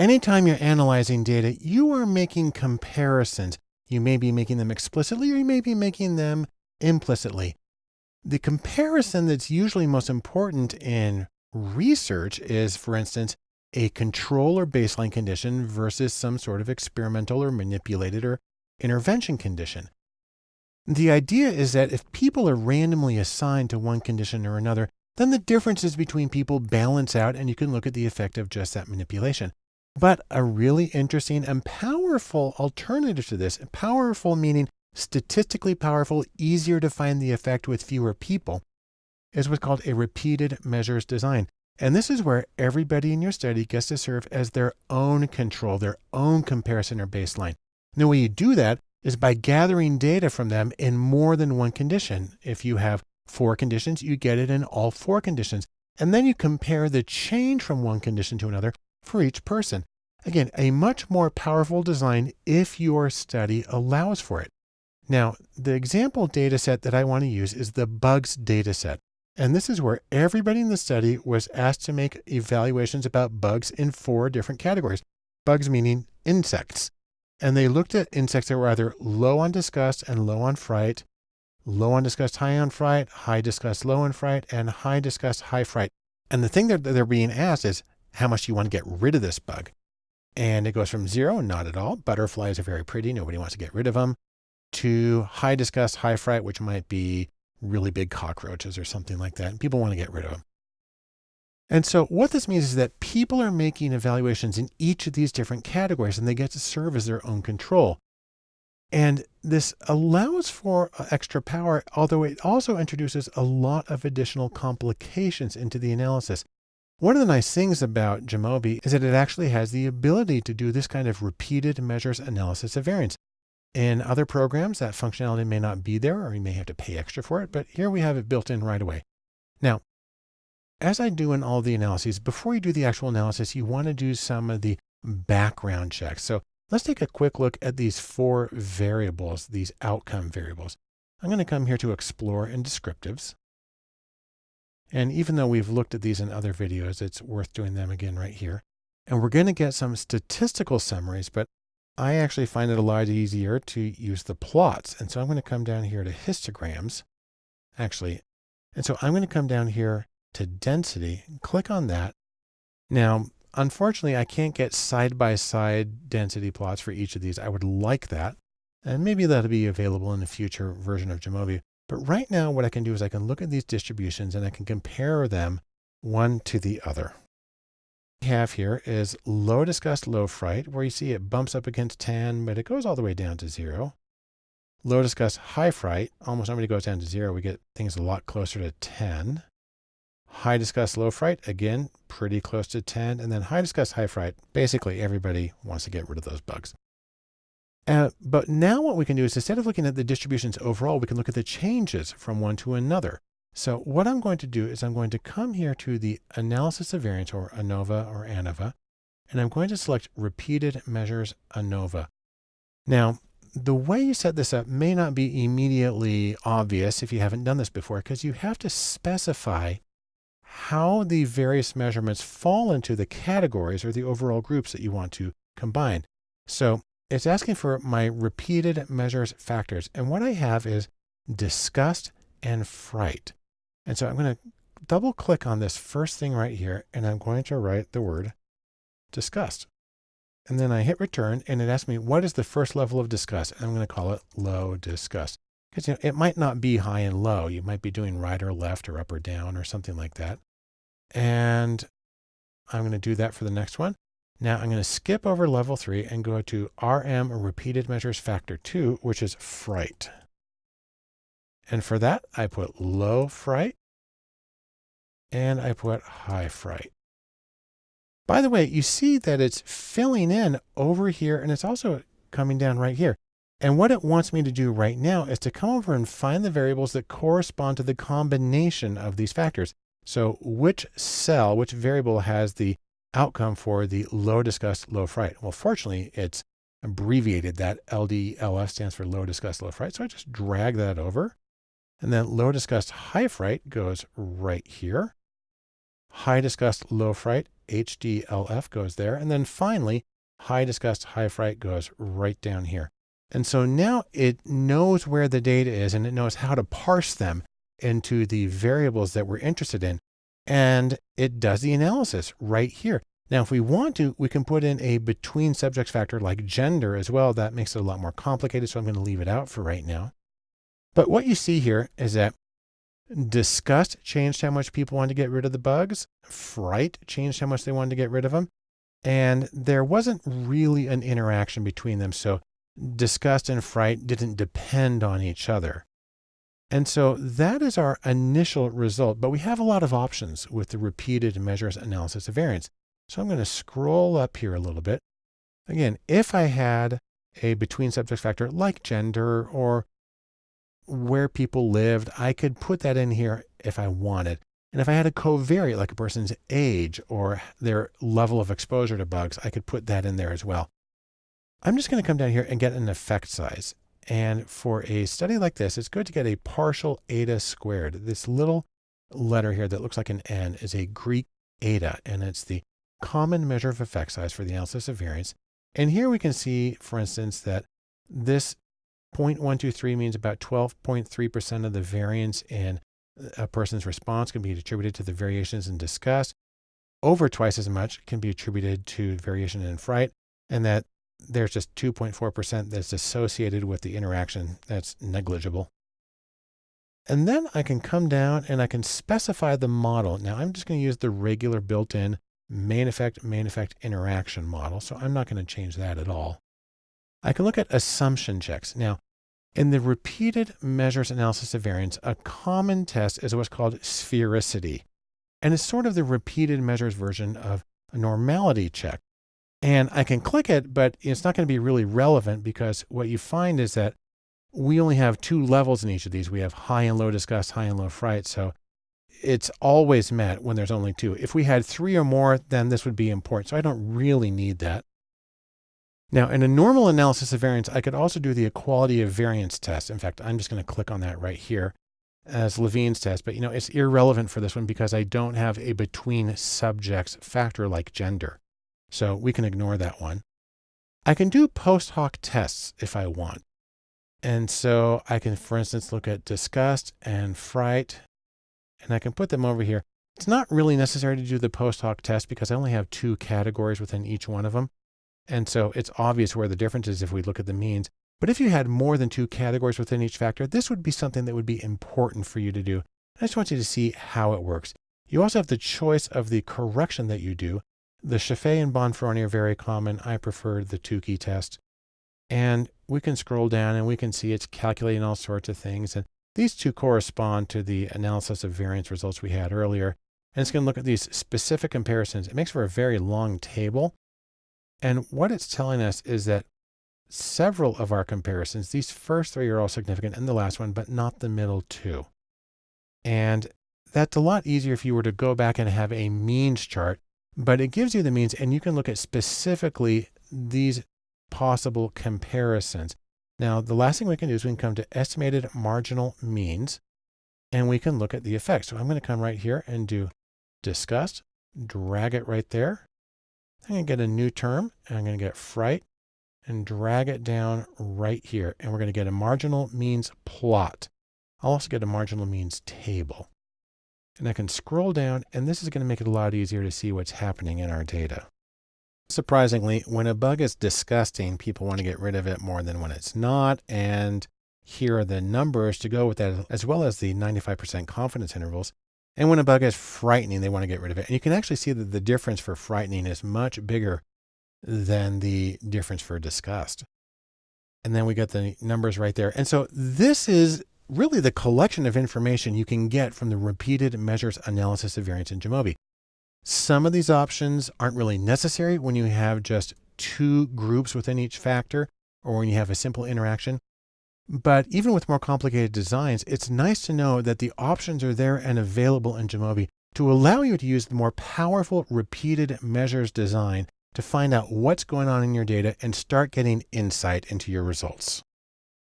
Anytime you're analyzing data, you are making comparisons. You may be making them explicitly or you may be making them implicitly. The comparison that's usually most important in research is, for instance, a control or baseline condition versus some sort of experimental or manipulated or intervention condition. The idea is that if people are randomly assigned to one condition or another, then the differences between people balance out and you can look at the effect of just that manipulation. But a really interesting and powerful alternative to this, powerful meaning statistically powerful, easier to find the effect with fewer people, is what's called a repeated measures design. And this is where everybody in your study gets to serve as their own control, their own comparison or baseline. And the way you do that is by gathering data from them in more than one condition. If you have four conditions, you get it in all four conditions. And then you compare the change from one condition to another for each person. Again, a much more powerful design if your study allows for it. Now, the example data set that I want to use is the bugs data set. And this is where everybody in the study was asked to make evaluations about bugs in four different categories. Bugs meaning insects. And they looked at insects that were either low on disgust and low on fright, low on disgust, high on fright, high disgust, low on fright, and high disgust, high fright. And the thing that they're being asked is, how much do you want to get rid of this bug? And it goes from zero, not at all. Butterflies are very pretty. Nobody wants to get rid of them to high disgust, high fright, which might be really big cockroaches or something like that. And people want to get rid of them. And so what this means is that people are making evaluations in each of these different categories and they get to serve as their own control. And this allows for uh, extra power, although it also introduces a lot of additional complications into the analysis. One of the nice things about Jamovi is that it actually has the ability to do this kind of repeated measures analysis of variance. In other programs, that functionality may not be there or you may have to pay extra for it, but here we have it built in right away. Now, as I do in all the analyses, before you do the actual analysis, you want to do some of the background checks. So let's take a quick look at these four variables, these outcome variables. I'm going to come here to explore and descriptives. And even though we've looked at these in other videos, it's worth doing them again right here. And we're going to get some statistical summaries, but I actually find it a lot easier to use the plots. And so I'm going to come down here to histograms, actually. And so I'm going to come down here to density, and click on that. Now, unfortunately, I can't get side-by-side -side density plots for each of these. I would like that. And maybe that'll be available in a future version of Jamovi. But right now, what I can do is I can look at these distributions and I can compare them one to the other What we have here is low disgust, low fright, where you see it bumps up against 10, but it goes all the way down to zero. Low disgust, high fright, almost nobody goes down to zero. We get things a lot closer to 10. High disgust, low fright, again, pretty close to 10. And then high disgust, high fright, basically everybody wants to get rid of those bugs. Uh, but now what we can do is instead of looking at the distributions overall, we can look at the changes from one to another. So what I'm going to do is I'm going to come here to the analysis of variance or ANOVA or ANOVA, and I'm going to select repeated measures ANOVA. Now, the way you set this up may not be immediately obvious if you haven't done this before, because you have to specify how the various measurements fall into the categories or the overall groups that you want to combine. So it's asking for my repeated measures factors. And what I have is disgust and fright. And so I'm going to double click on this first thing right here, and I'm going to write the word disgust. And then I hit return and it asks me, what is the first level of disgust? And I'm going to call it low disgust. Because you know, it might not be high and low. You might be doing right or left or up or down or something like that. And I'm going to do that for the next one. Now I'm going to skip over level three and go to RM repeated measures factor two, which is fright. And for that, I put low fright and I put high fright. By the way, you see that it's filling in over here and it's also coming down right here. And what it wants me to do right now is to come over and find the variables that correspond to the combination of these factors. So which cell, which variable has the outcome for the low disgust, low fright? Well, fortunately, it's abbreviated that LDLF stands for low disgust, low fright. So I just drag that over and then low disgust, high fright goes right here. High disgust, low fright HDLF goes there. And then finally, high disgust, high fright goes right down here. And so now it knows where the data is and it knows how to parse them into the variables that we're interested in. And it does the analysis right here. Now, if we want to, we can put in a between subjects factor like gender as well. That makes it a lot more complicated. So I'm going to leave it out for right now. But what you see here is that disgust changed how much people wanted to get rid of the bugs. Fright changed how much they wanted to get rid of them. And there wasn't really an interaction between them. So disgust and fright didn't depend on each other. And so that is our initial result, but we have a lot of options with the repeated measures analysis of variance. So I'm going to scroll up here a little bit. Again, if I had a between subject factor like gender or where people lived, I could put that in here if I wanted. And if I had a covariate like a person's age or their level of exposure to bugs, I could put that in there as well. I'm just going to come down here and get an effect size. And for a study like this, it's good to get a partial eta squared. This little letter here that looks like an N is a Greek eta, and it's the common measure of effect size for the analysis of variance. And here we can see, for instance, that this 0.123 means about 12.3% of the variance in a person's response can be attributed to the variations in disgust. Over twice as much can be attributed to variation in fright, and that there's just 2.4% that's associated with the interaction that's negligible. And then I can come down and I can specify the model. Now I'm just going to use the regular built-in main effect, main effect interaction model. So I'm not going to change that at all. I can look at assumption checks. Now, in the repeated measures analysis of variance, a common test is what's called sphericity. And it's sort of the repeated measures version of a normality check. And I can click it, but it's not going to be really relevant because what you find is that we only have two levels in each of these. We have high and low disgust, high and low fright. So it's always met when there's only two. If we had three or more, then this would be important. So I don't really need that. Now, in a normal analysis of variance, I could also do the equality of variance test. In fact, I'm just going to click on that right here as Levene's test, but you know, it's irrelevant for this one because I don't have a between subjects factor like gender. So we can ignore that one. I can do post hoc tests if I want. And so I can, for instance, look at disgust and fright, and I can put them over here. It's not really necessary to do the post hoc test because I only have two categories within each one of them. And so it's obvious where the difference is if we look at the means. But if you had more than two categories within each factor, this would be something that would be important for you to do. I just want you to see how it works. You also have the choice of the correction that you do. The Scheffé and Bonferroni are very common. I prefer the Tukey test. And we can scroll down and we can see it's calculating all sorts of things. And these two correspond to the analysis of variance results we had earlier. And it's going to look at these specific comparisons. It makes for a very long table. And what it's telling us is that several of our comparisons, these first three are all significant and the last one, but not the middle two. And that's a lot easier if you were to go back and have a means chart but it gives you the means and you can look at specifically these possible comparisons. Now, the last thing we can do is we can come to estimated marginal means and we can look at the effects. So I'm going to come right here and do disgust, drag it right there. I'm going to get a new term and I'm going to get fright and drag it down right here. And we're going to get a marginal means plot. I'll also get a marginal means table and I can scroll down and this is going to make it a lot easier to see what's happening in our data. Surprisingly, when a bug is disgusting, people want to get rid of it more than when it's not. And here are the numbers to go with that, as well as the 95% confidence intervals. And when a bug is frightening, they want to get rid of it. And you can actually see that the difference for frightening is much bigger than the difference for disgust. And then we got the numbers right there. And so this is really the collection of information you can get from the repeated measures analysis of variance in Jamovi. Some of these options aren't really necessary when you have just two groups within each factor or when you have a simple interaction. But even with more complicated designs, it's nice to know that the options are there and available in Jamovi to allow you to use the more powerful repeated measures design to find out what's going on in your data and start getting insight into your results.